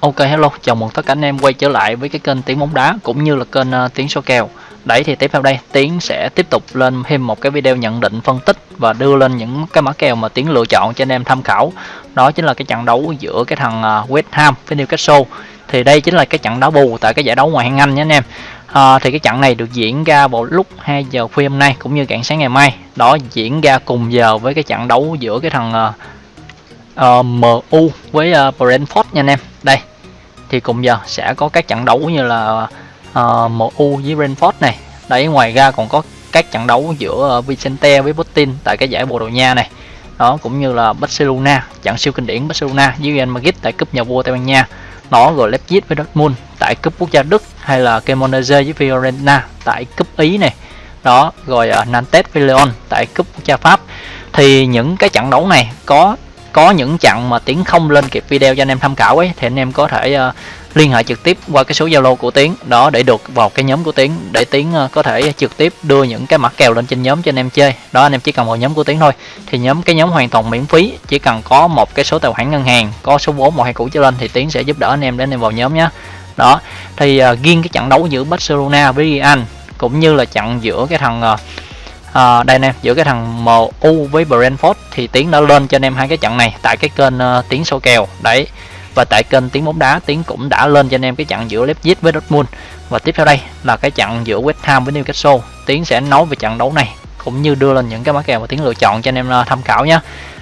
Ok hello, chào mừng tất cả anh em quay trở lại với cái kênh Tiếng bóng đá cũng như là kênh uh, Tiếng số kèo. Đấy thì tiếp theo đây Tiến sẽ tiếp tục lên thêm một cái video nhận định phân tích và đưa lên những cái mã kèo mà Tiến lựa chọn cho anh em tham khảo. Đó chính là cái trận đấu giữa cái thằng uh, West Ham với Newcastle. Thì đây chính là cái trận đá bù tại cái giải đấu ngoại hạng Anh nhé anh em. À, thì cái trận này được diễn ra vào lúc 2 giờ khuya hôm nay cũng như rạng sáng ngày mai. Đó diễn ra cùng giờ với cái trận đấu giữa cái thằng uh, uh, MU với uh, Brentford nha anh em đây thì cùng giờ sẽ có các trận đấu như là ờ, uh, MU với Brentford này. Đấy ngoài ra còn có các trận đấu giữa Vicente với Putin tại cái giải Bồ Đào Nha này. Đó cũng như là Barcelona trận siêu kinh điển Barcelona với Real Madrid tại cúp nhà vua Tây Ban Nha. Nó rồi Leipzig với Dortmund tại cúp quốc gia Đức hay là Cremonese với Fiorentina tại cúp Ý này. Đó rồi uh, Nantes với Lyon tại cúp quốc gia Pháp. Thì những cái trận đấu này có có những chặng mà tiến không lên kịp video cho anh em tham khảo ấy thì anh em có thể uh, liên hệ trực tiếp qua cái số zalo của tiến. Đó để được vào cái nhóm của tiến để tiến uh, có thể trực tiếp đưa những cái mã kèo lên trên nhóm cho anh em chơi. Đó anh em chỉ cần vào nhóm của tiến thôi. Thì nhóm cái nhóm hoàn toàn miễn phí chỉ cần có một cái số tài khoản ngân hàng có số vốn một hai cũ trở lên thì tiến sẽ giúp đỡ anh em để anh em vào nhóm nhé đó thì uh, riêng cái trận đấu giữa Barcelona với Real cũng như là trận giữa cái thằng uh, à, đây nè giữa cái thằng MU với Brentford thì tiến đã lên cho anh em hai cái trận này tại cái kênh ờ, uh, tiến số kèo đấy. Và tại kênh tiếng bóng đá tiến cũng đã lên cho anh em cái trận giữa Leipzig với Dortmund. Và tiếp theo đây là cái trận giữa West Ham với Newcastle. Tiến sẽ nói về trận đấu này cũng như đưa lên những cái mã kèo mà tiến lựa chọn cho anh em uh, tham khảo nhé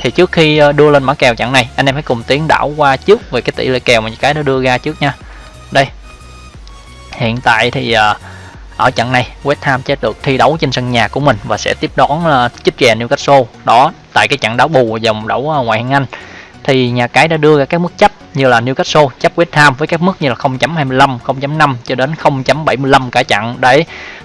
thì trước khi uh, đưa lên mã kèo trận này anh em hãy cùng tiến đảo qua trước về cái tỷ lệ kèo mà những cái nó đưa ra trước nha. Đây. Hiện tại thì uh, ở trận này West Ham sẽ được thi đấu trên sân nhà của mình và sẽ tiếp đón ờ, uh, chích chè Newcastle. Đó tại cái trận đấu bù dòng đấu uh, ngoại hạng Anh. Thì nhà cái đã đưa ra các mức chấp như là Newcastle chấp West Ham với các mức như là 0.25, 0.5 cho đến 0.75 cả trận. Đấy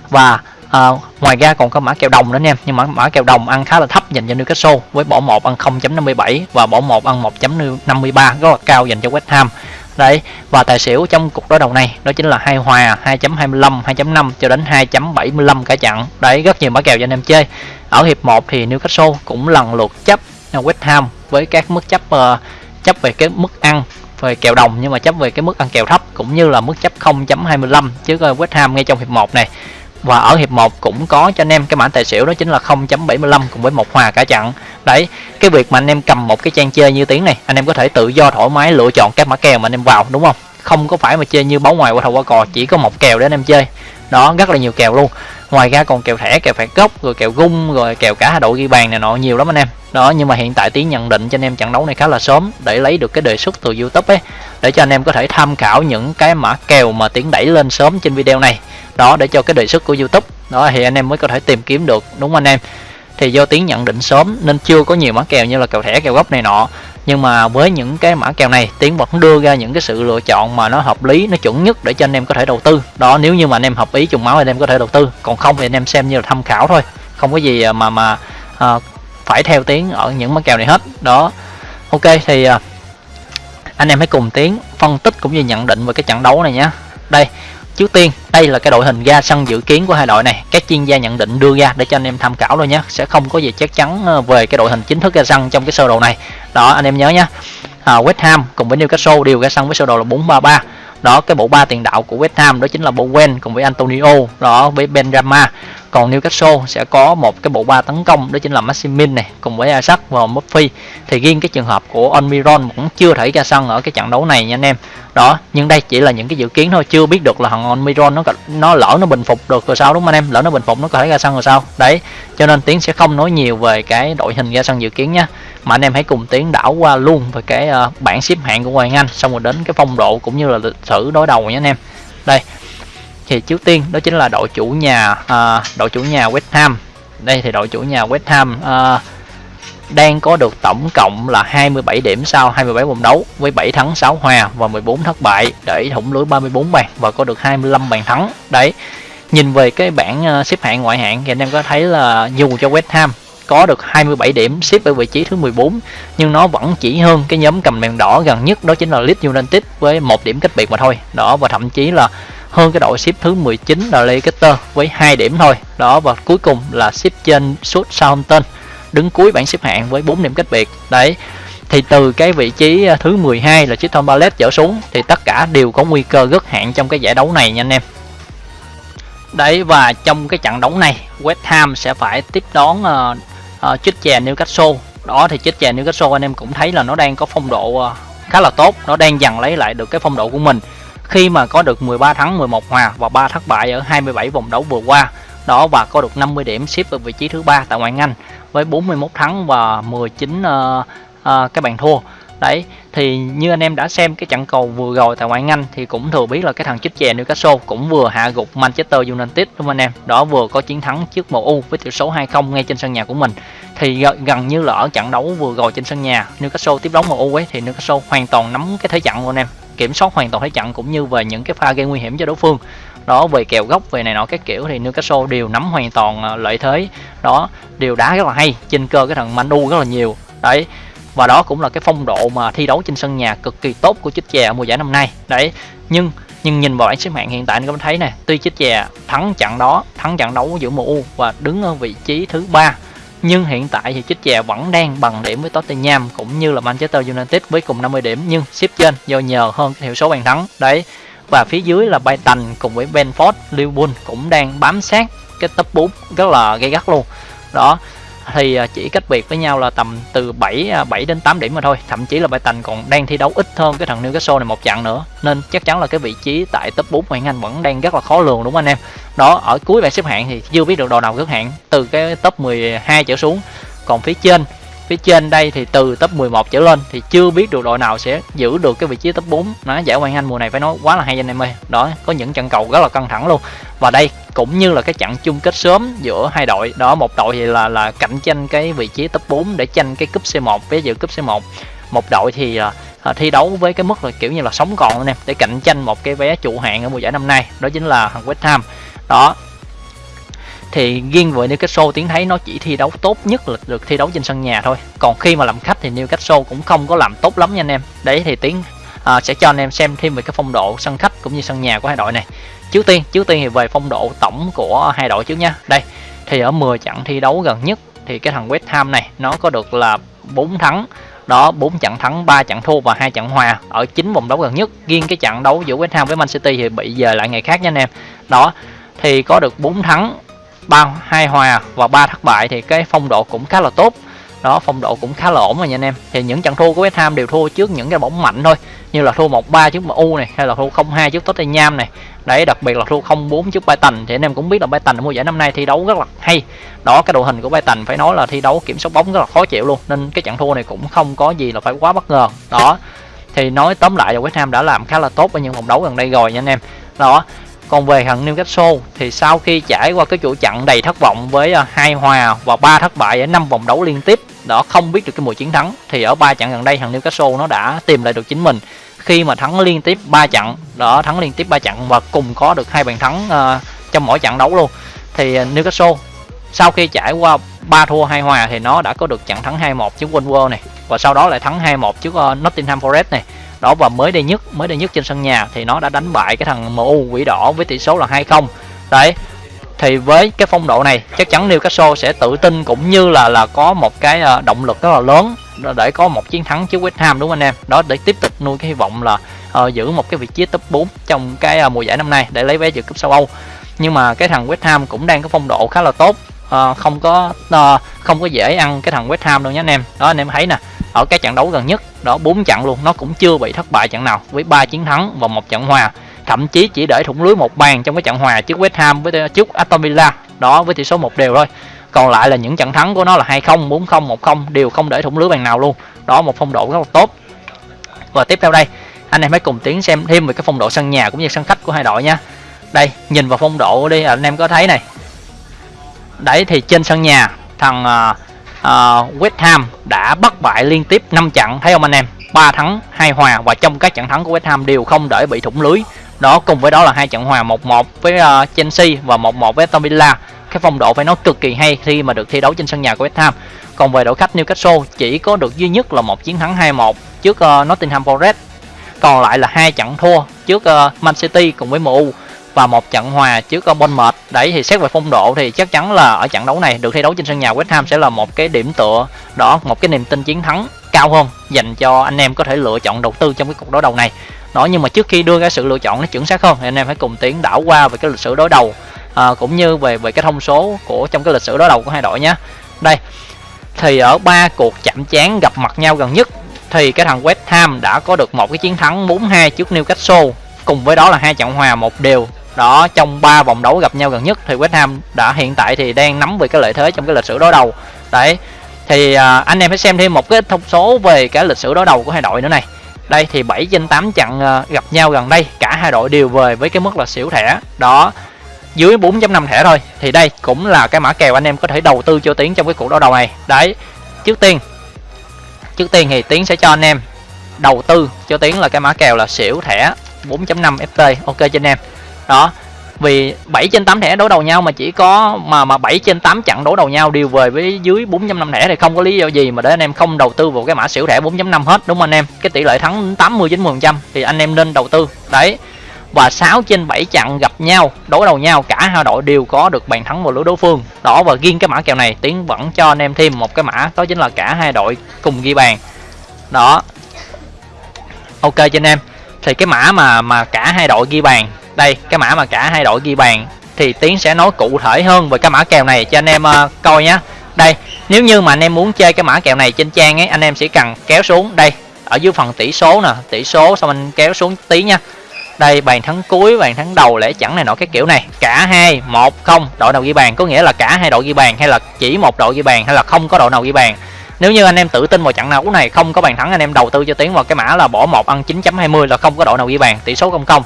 và à, ngoài ra còn có mã kèo đồng nữa anh em nhưng mà mã kèo đồng ăn khá là thấp dành cho Newcastle với bỏ một ăn 0.57 và bỏ một ăn 1.53 rất là cao dành cho West Ham đấy và tài xỉu trong cuộc đối đầu này đó chính là hai hòa 2.25 2.5 cho đến 2.75 cả chặn đấy rất nhiều mã kèo cho anh em chơi. Ở hiệp 1 thì Newcastle cũng lần lượt chấp à, West Ham với các mức chấp uh, chấp về cái mức ăn về kèo đồng nhưng mà chấp về cái mức ăn kèo thấp cũng như là mức chấp 0.25 chứ West Ham ngay trong hiệp 1 này. Và ở hiệp 1 cũng có cho anh em cái mã tài xỉu đó chính là 0.75 cùng với một hòa cả chặn đấy, cái việc mà anh em cầm một cái trang chơi như tiếng này, anh em có thể tự do thoải mái lựa chọn các mã kèo mà anh em vào, đúng không? Không có phải mà chơi như báo ngoài, qua thầu qua cò, chỉ có một kèo để anh em chơi. Đó, rất là nhiều kèo luôn. Ngoài ra còn kèo thẻ, kèo phạt gốc, rồi kèo gung, rồi kèo cả hai đội ghi bàn này nọ, nhiều lắm anh em. Đó, nhưng mà hiện tại tiến nhận định cho anh em trận đấu này khá là sớm, để lấy được cái đề xuất từ youtube ấy, để cho anh em có thể tham khảo những cái mã kèo mà tiến đẩy lên sớm trên video này. Đó, để cho cái đề xuất của youtube, đó, thì anh em mới có thể tìm kiếm được, đúng không anh em? Thì do tiếng nhận định sớm nên chưa có nhiều mã kèo như là kèo thẻ kèo gốc này nọ. Nhưng mà với những cái mã kèo này tiến vẫn đưa ra những cái sự lựa chọn mà nó hợp lý nó chuẩn nhất để cho anh em có thể đầu tư. Đó nếu như mà anh em hợp ý trùng máu anh em có thể đầu tư. Còn không thì anh em xem như là tham khảo thôi. Không có gì à, mà mà à, phải theo tiếng ở những mã kèo này hết. Đó. Ok thì à, anh em hãy cùng tiến phân tích cũng như nhận định về cái trận đấu này nhé. Đây trước tiên đây là cái đội hình ra sân dự kiến của hai đội này. Các chuyên gia nhận định đưa ra để cho anh em tham khảo thôi nhé. Sẽ không có gì chắc chắn ờ, về cái đội hình chính thức ra sân trong cái sơ đồ này. Đó anh em nhớ nhé. À, West Ham cùng với Newcastle đều ra sân với sơ đồ là 433 đó cái bộ ba tiền đạo của West Ham đó chính là Bowen cùng với Antonio. Đó với Benrahma còn Newcastle sẽ có một cái bộ ba tấn công đó chính là Maximin này cùng với Isaac và Murphy thì riêng cái trường hợp của Almiron cũng chưa thể ra sân ở cái trận đấu này nha anh em. Đó nhưng đây chỉ là những cái dự kiến thôi chưa biết được là thằng Almiron nó nó lỡ nó bình phục được rồi sao đúng không anh em? Lỡ nó bình phục nó có thể ra sân rồi sao? Đấy cho nên tiến sẽ không nói nhiều về cái đội hình ra sân dự kiến nhé mà anh em hãy cùng tiến đảo qua luôn về cái uh, bảng xếp hạng của Hoàng Anh xong rồi đến cái phong độ cũng như là lịch sử đối đầu nhé anh em. Đây thì trước tiên đó chính là đội chủ nhà à, đội chủ nhà West Ham. Đây thì đội chủ nhà West Ham à, đang có được tổng cộng là 27 điểm sau 27 vòng đấu với 7 thắng 6 hòa và 14 thất bại để thủng lưới 34 bàn và có được 25 bàn thắng. Đấy nhìn về cái bảng à, xếp hạng ngoại hạng thì anh em có thấy là dù cho West Ham có được 27 điểm xếp ở vị trí thứ 14 nhưng nó vẫn chỉ hơn cái nhóm cầm đèn đỏ gần nhất đó chính là Leeds United với một điểm cách biệt mà thôi. Đó và thậm chí là hơn cái đội xếp thứ 19 là Leicester với 2 điểm thôi. Đó và cuối cùng là xếp trên suốt Southampton đứng cuối bảng xếp hạng với 4 điểm cách biệt. Đấy thì từ cái vị trí à, thứ 12 là Crystal Palace trở xuống thì tất cả đều có nguy cơ gất hạn trong cái giải đấu này nha anh em. Đấy và trong cái trận đấu này West Ham sẽ phải tiếp đón à, à, uh, uh, chích chè Newcastle. Đó thì chích chè Newcastle anh em cũng thấy là nó đang có phong độ uh, khá là tốt nó đang dần lấy lại được cái phong độ của mình khi mà có được 13 thắng 11 hòa và 3 thất bại ở 27 vòng đấu vừa qua đó và có được 50 điểm xếp ở vị trí thứ ba tại ngoại hạng Anh với 41 thắng và 19 uh, uh, cái bàn thua. Đấy thì như anh em đã xem cái trận cầu vừa rồi tại ngoại hạng Anh thì cũng thừa biết là cái thằng chích chè Newcastle cũng vừa hạ gục Manchester United đúng không anh em? Đó vừa có chiến thắng trước MU với tỷ số 2-0 ngay trên sân nhà của mình. Thì gần như là ở trận đấu vừa rồi trên sân nhà Newcastle tiếp đón MU ấy thì Newcastle hoàn toàn nắm cái thế trận luôn anh em kiểm soát hoàn toàn thế trận cũng như về những cái pha gây nguy hiểm cho đối phương. Đó, về kèo góc, về này nọ các kiểu thì Newcastle đều nắm hoàn toàn ờ, lợi thế. Đó đều đá rất là hay trên cơ cái thằng Manu rất là nhiều. Đấy, và đó cũng là cái phong độ mà thi đấu trên sân nhà cực kỳ tốt của chích chè mùa giải năm nay. Đấy, nhưng nhưng nhìn vào bảng xếp hạng hiện tại anh có thấy này tuy chích chè thắng trận đó, thắng trận đấu giữa MU và đứng ở vị trí thứ ba nhưng hiện tại thì chích chè vẫn đang bằng điểm với Tottenham cũng như là Manchester United với cùng 50 điểm, nhưng xếp trên do nhờ hơn cái hiệu số bàn thắng. Đấy, và phía dưới là Brighton cùng với Benford Liverpool cũng đang bám sát cái top 4 rất là gay gắt luôn. Đó thì à, chỉ cách biệt với nhau là tầm từ 7 7 à, đến 8 điểm mà thôi. Thậm chí là Brighton còn đang thi đấu ít hơn cái thằng Newcastle này một trận nữa. Nên chắc chắn là cái vị trí tại top 4 ngoại Anh vẫn đang rất là khó lường, đúng không anh em? Đó, ở cuối bảng xếp hạng thì chưa biết được đội nào gớt hạng từ cái top 12 trở xuống. Còn phía trên phía trên đây thì từ top 11 trở lên thì chưa biết được đội nào sẽ giữ được cái vị trí top 4 nó giải ngoại anh mùa này phải nói quá là hay anh em ơi. Đó có những trận cầu rất là căng thẳng luôn. Và đây cũng như là cái trận chung kết sớm giữa hai đội. Đó một đội thì là là cạnh tranh cái vị trí top 4 để tranh cái cúp C1 với dự cúp C1 một. Đội thì à, à, thi đấu với cái mức là kiểu như là sống còn anh em để cạnh tranh một cái vé trụ hạng ở mùa giải năm nay. Đó chính là thằng West Ham. Đó thì riêng với Newcastle tiến thấy nó chỉ thi đấu tốt nhất là được thi đấu trên sân nhà thôi. Còn khi mà làm khách thì Newcastle cũng không có làm tốt lắm nha anh em. Đấy thì tiến à, sẽ cho anh em xem thêm về cái phong độ sân khách cũng như sân nhà của hai đội này. Trước tiên trước tiên thì về phong độ tổng của hai đội trước nha đây thì ở 10 trận thi đấu gần nhất thì cái thằng West Ham này nó có được là 4 thắng. Đó 4 trận thắng 3 trận thua và hai trận hòa ở chín vòng đấu gần nhất. Riêng cái trận đấu giữa West Ham với Man City thì bị giờ lại ngày khác nha anh em. Đó thì có được 4 thắng ba hai hòa và ba thất bại thì cái phong độ cũng khá là tốt. Đó, phong độ cũng khá là ổn rồi nha anh em. Thì những trận thua của West Ham đều thua trước những cái bóng mạnh thôi, như là thua 1-3 trước MU này, hay là thua 0-2 trước Tottenham này. Đấy, đặc biệt là thua 0-4 trước Brighton. Thì anh em cũng biết là Brighton ở mùa giải năm nay thi đấu rất là hay. Đó, cái đội hình của Brighton phải nói là thi đấu kiểm soát bóng rất là khó chịu luôn, nên cái trận thua này cũng không có gì là phải quá bất ngờ. Đó, thì nói tóm lại là West Ham đã làm khá là tốt ở những vòng đấu gần đây rồi nha anh em. Đó còn về thằng Newcastle thì sau khi trải qua cái chuỗi trận đầy thất vọng với ờ, hai hòa và ba thất bại ở năm vòng đấu liên tiếp đó không biết được cái mùi chiến thắng thì ở ba trận gần đây thằng Newcastle nó đã tìm lại được chính mình. Khi mà thắng liên tiếp 3 trận đó thắng liên tiếp 3 trận và cùng có được hai bàn thắng uh, trong mỗi trận đấu luôn. Thì ờ, Newcastle sau khi trải qua 3 thua hai hòa thì nó đã có được trận thắng 2-1 trước Wolves này và sau đó lại thắng 2-1 trước uh, Nottingham Forest này đó và mới đây nhất mới đây nhất trên sân nhà thì nó đã đánh bại cái thằng MU quỷ đỏ với tỷ số là 2-0 đấy thì với cái phong độ này chắc chắn Newcastle sẽ tự tin cũng như là là có một cái ờ, động lực rất là lớn để có một chiến thắng trước West Ham đúng không anh em? Đó để tiếp tục nuôi cái hy vọng là uh, giữ một cái vị trí top 4 trong cái uh, mùa giải năm nay để lấy vé dự cúp châu Âu. Nhưng mà cái thằng West Ham cũng đang có phong độ khá là tốt uh, không có uh, không có dễ ăn cái thằng West Ham đâu nhé anh em. Đó anh em thấy nè ở cái trận đấu gần nhất đó bốn trận luôn. Nó cũng chưa bị thất bại trận nào với ba chiến thắng và một trận hòa. Thậm chí chỉ để thủng lưới một bàn trong cái trận hòa trước West Ham với ờ, trước Aston Villa. Đó với tỷ số một đều thôi. Còn lại là những trận thắng của nó là 2-0, 4-0, 1-0 đều không để thủng lưới bàn nào luôn. Đó một phong độ rất là tốt. Và tiếp theo đây anh em hãy cùng tiến xem thêm về cái phong độ sân nhà cũng như sân khách của hai đội nha. Đây nhìn vào phong độ đi anh em có thấy này. Đấy thì trên sân nhà thằng uh, uh, West Ham đã bất bại liên tiếp 5 trận thấy không anh em? 3 thắng 2 hòa và trong các trận thắng của West Ham đều không để bị thủng lưới. Đó cùng với đó là hai trận hòa 1-1 với uh, Chelsea và 1-1 với Aston Villa. Cái phong độ phải nói cực kỳ hay khi mà được thi đấu trên sân nhà của West Ham. Còn về đội khách Newcastle chỉ có được duy nhất là một chiến thắng 2-1 trước uh, Nottingham Forest. Còn lại là hai trận thua trước uh, Man City cùng với MU và một trận hòa trước con Bournemouth đấy thì xét về phong độ thì chắc chắn là ở trận đấu này được thi đấu trên sân nhà West Ham sẽ là một cái điểm tựa đó một cái niềm tin chiến thắng cao hơn dành cho anh em có thể lựa chọn đầu tư trong cái cuộc đối đầu này. Đó nhưng mà trước khi đưa ra sự lựa chọn nó chuẩn xác hơn thì anh em hãy cùng tiến đảo qua về cái lịch sử đối đầu à, cũng như về về cái thông số của trong cái lịch sử đối đầu của hai đội nhé. Đây thì ở ba cuộc chạm trán gặp mặt nhau gần nhất thì cái thằng West Ham đã có được một cái chiến thắng 4-2 trước Newcastle. Cùng với đó là hai trận hòa một đều đó trong ba vòng đấu gặp nhau gần nhất thì West Ham đã hiện tại thì đang nắm về cái lợi thế trong cái lịch sử đối đầu. Đấy thì à, anh em hãy xem thêm một cái thông số về cái lịch sử đối đầu của hai đội nữa này. Đây thì 7 trên 8 trận à, gặp nhau gần đây cả hai đội đều về với cái mức là xỉu thẻ. Đó dưới 4.5 thẻ thôi. Thì đây cũng là cái mã kèo anh em có thể đầu tư cho tiến trong cái cuộc đối đầu này. Đấy trước tiên trước tiên thì tiến sẽ cho anh em đầu tư cho tiến là cái mã kèo là xỉu thẻ 4.5 ft ok cho anh em đó, vì 7 trên 8 thẻ đối đầu nhau mà chỉ có, mà mà 7 trên 8 chặn đối đầu nhau đều về với dưới 4.5 thẻ thì không có lý do gì mà để anh em không đầu tư vào cái mã xỉu thẻ 4.5 hết, đúng không anh em? Cái tỷ lệ thắng 80 90% thì anh em nên đầu tư. Đấy, và 6 trên 7 trận gặp nhau đối đầu nhau, cả hai đội đều có được bàn thắng vào lưới đối phương. Đó, và riêng cái mã kèo này, tiến vẫn cho anh em thêm một cái mã, đó chính là cả hai đội cùng ghi bàn. Đó. Ok cho anh em. Thì cái mã mà mà cả hai đội ghi bàn đây cái mã mà cả hai đội ghi bàn thì tiến sẽ nói cụ thể hơn về cái mã kèo này cho anh em uh, coi nhé đây nếu như mà anh em muốn chơi cái mã kèo này trên trang ấy anh em sẽ cần kéo xuống. Đây ở dưới phần tỷ số nè tỷ số xong anh kéo xuống tí nha. Đây bàn thắng cuối bàn thắng đầu lẽ chẳng này nọ cái kiểu này. Cả hai một không đội nào ghi bàn có nghĩa là cả hai đội ghi bàn hay là chỉ một đội ghi bàn hay là không có đội nào ghi bàn? Nếu như anh em tự tin vào trận nào này không có bàn thắng anh em đầu tư cho tiến vào cái mã là bỏ một ăn 9.20 là không có đội nào ghi bàn tỷ số không không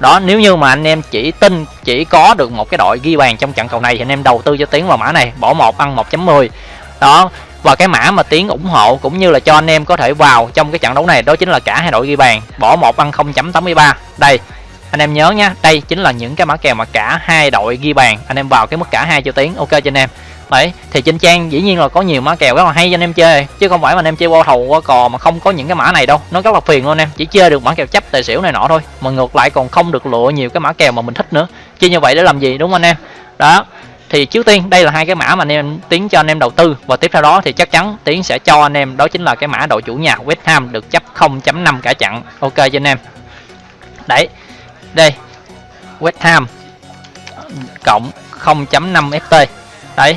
đó, nếu như mà anh em chỉ tin, chỉ có được một cái đội ghi bàn trong trận cầu này thì anh em đầu tư cho tiến vào mã này, bỏ một, ăn 1.10 đó, và cái mã mà tiến ủng hộ cũng như là cho anh em có thể vào trong cái trận đấu này, đó chính là cả hai đội ghi bàn, bỏ một, ăn 0.83 đây, anh em nhớ nhá, đây chính là những cái mã kèo mà cả hai đội ghi bàn, anh em vào cái mức cả hai cho tiến ok cho anh em đấy thì trên trang dĩ nhiên là có nhiều mã kèo rất là hay cho anh em chơi, chứ không phải mà anh em chơi qua thầu, qua cò mà không có những cái mã này đâu. Nó rất là phiền luôn em, chỉ chơi được mã kèo chấp, tài xỉu này nọ thôi. Mà ngược lại còn không được lựa nhiều cái mã kèo mà mình thích nữa. Chơi như vậy để làm gì, đúng không anh em? Đó. Thì trước tiên, đây là hai cái mã mà anh em tiến cho anh em đầu tư. Và tiếp theo đó thì chắc chắn tiến sẽ cho anh em, đó chính là cái mã đội chủ nhà West Ham được chấp 0.5 cả chặn ok cho anh em. Đấy. Đây. West Ham cộng 0.5 FT đấy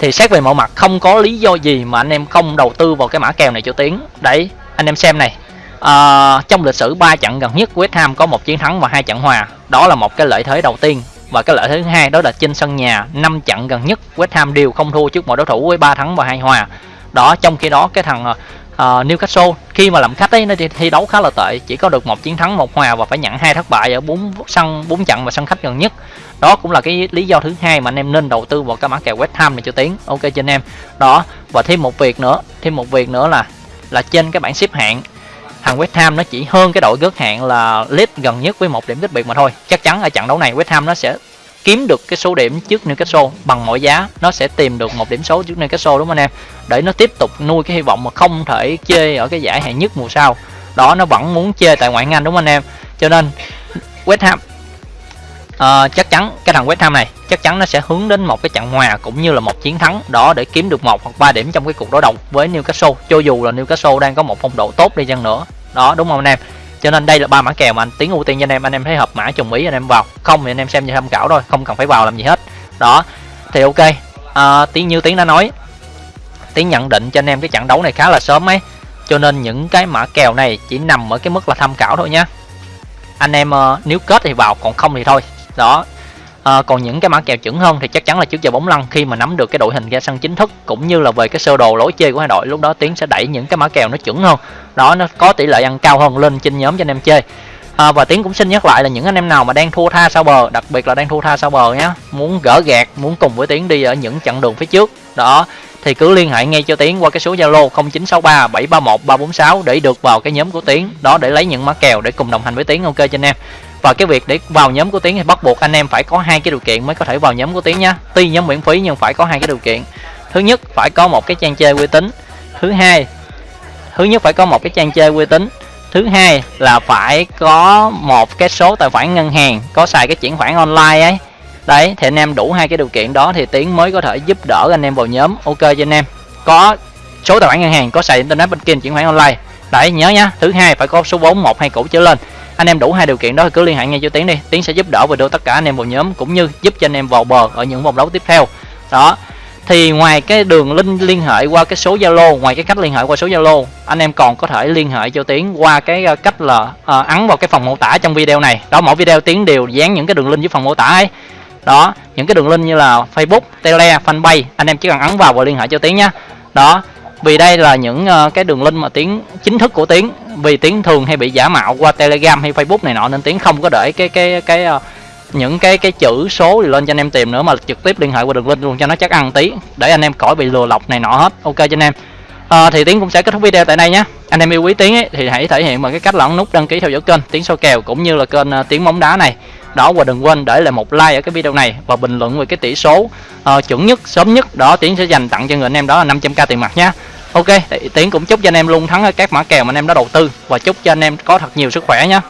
thì xét về mọi mặt không có lý do gì mà anh em không đầu tư vào cái mã kèo này cho tiếng đấy anh em xem này. À, trong lịch sử 3 trận gần nhất West Ham có một chiến thắng và hai trận hòa. Đó là một cái lợi thế đầu tiên. Và cái lợi thế thứ hai đó là trên sân nhà năm trận gần nhất West Ham đều không thua trước mọi đối thủ với ba thắng và hai hòa. Đó trong khi đó cái thằng uh, Newcastle khi mà làm khách ấy nó thi đấu khá là tệ. Chỉ có được một chiến thắng một hòa và phải nhận hai thất bại ở bốn sân bốn trận và sân khách gần nhất đó cũng là cái lý do thứ hai mà anh em nên đầu tư vào cái mã kèo West Ham này cho tiếng, ok cho anh em. Đó và thêm một việc nữa thêm một việc nữa là là trên cái bảng xếp hạng thằng West Ham nó chỉ hơn cái đội gớt hạng là Leeds gần nhất với một điểm cách biệt mà thôi. Chắc chắn ở trận đấu này West Ham nó sẽ kiếm được cái số điểm trước Newcastle bằng mọi giá. Nó sẽ tìm được một điểm số trước Newcastle đúng không anh em? Để nó tiếp tục nuôi cái hy vọng mà không thể chơi ở cái giải hạng nhất mùa sau. Đó nó vẫn muốn chơi tại ngoại hạng Anh đúng không anh em? Cho nên West Ham à, chắc chắn cái thằng West Ham này chắc chắn nó sẽ hướng đến một cái trận hòa cũng như là một chiến thắng đó để kiếm được một hoặc ba điểm trong cái cuộc đối đầu với Newcastle cho dù là Newcastle đang có một phong độ tốt đi chăng nữa. Đó đúng không anh em? Cho nên đây là ba mã kèo mà anh tiến ưu tiên cho anh em. Anh em thấy hợp mã trùng ý anh em vào. Không thì anh em xem như tham khảo thôi không cần phải vào làm gì hết. Đó thì ok. À, tiến như tiến đã nói tiến nhận định cho anh em cái trận đấu này khá là sớm ấy. Cho nên những cái mã kèo này chỉ nằm ở cái mức là tham khảo thôi nhá. Anh em uh, nếu kết thì vào còn không thì thôi đó. À, còn những cái mã kèo chuẩn hơn thì chắc chắn là trước giờ bóng lăn khi mà nắm được cái đội hình ra sân chính thức cũng như là về cái sơ đồ lối chơi của hai đội lúc đó tiến sẽ đẩy những cái mã kèo nó chuẩn hơn. Đó nó có tỷ lệ ăn cao hơn lên trên nhóm cho anh em chơi. À, và tiến cũng xin nhắc lại là những anh em nào mà đang thua tha sau bờ đặc biệt là đang thua tha sau bờ nhé muốn gỡ gạt muốn cùng với tiến đi ở những chặng đường phía trước. Đó thì cứ liên hệ ngay cho tiến qua cái số zalo 0963 731 346 để được vào cái nhóm của tiến. Đó để lấy những mã kèo để cùng đồng hành với tiến ok cho anh em và cái việc để vào nhóm của tiến thì bắt buộc anh em phải có hai cái điều kiện mới có thể vào nhóm của tiến nhá. Tuy nhóm miễn phí nhưng phải có hai cái điều kiện. Thứ nhất, phải có một cái trang chơi uy tín. Thứ hai, thứ nhất phải có một cái trang chơi uy tín. Thứ hai là phải có một cái số tài khoản ngân hàng có xài cái chuyển khoản online ấy. Đấy, thì anh em đủ hai cái điều kiện đó thì tiến mới có thể giúp đỡ anh em vào nhóm. Ok cho anh em. Có số tài khoản ngân hàng có xài internet banking chuyển khoản online. Đấy, nhớ nhá. Thứ hai, phải có số vốn một hay cũ trở lên anh em đủ hai điều kiện đó thì cứ liên hệ ngay cho tiến đi. Tiến sẽ giúp đỡ và đưa tất cả anh em vào nhóm cũng như giúp cho anh em vào bờ ở những vòng đấu tiếp theo. Đó. Thì ngoài cái đường link liên hệ qua cái số zalo ngoài cái cách liên hệ qua số zalo anh em còn có thể liên hệ cho tiến qua cái ờ, cách là uh, ấn vào cái phần mô tả trong video này. Đó mỗi video tiến đều dán những cái đường link dưới phần mô tả ấy. Đó những cái đường link như là facebook tele fanpage anh em chỉ cần ấn vào và liên hệ cho tiến nhé đó vì đây là những uh, cái đường link mà tiếng chính thức của tiếng. Vì tiếng thường hay bị giả mạo qua telegram hay facebook này nọ nên tiếng không có để cái cái cái uh, những cái cái chữ số thì lên cho anh em tìm nữa mà trực tiếp liên hệ qua đường link luôn cho nó chắc ăn tí để anh em khỏi bị lừa lọc này nọ hết. Ok cho anh em. À, thì tiến cũng sẽ kết thúc video tại đây nhé. Anh em yêu quý tiến ấy, thì hãy thể hiện bằng cái cách là ấn nút đăng ký theo dõi kênh tiến soi kèo cũng như là kênh uh, bóng đá này đó và đừng quên để lại một like ở cái video này và bình luận về cái tỷ số uh, chuẩn nhất sớm nhất. Đó tiến sẽ dành tặng cho người anh em đó là 500k tiền mặt nhé ok tiến cũng chúc cho anh em luôn thắng ở các mã kèo mà anh em đã đầu tư và chúc cho anh em có thật nhiều sức khỏe nhé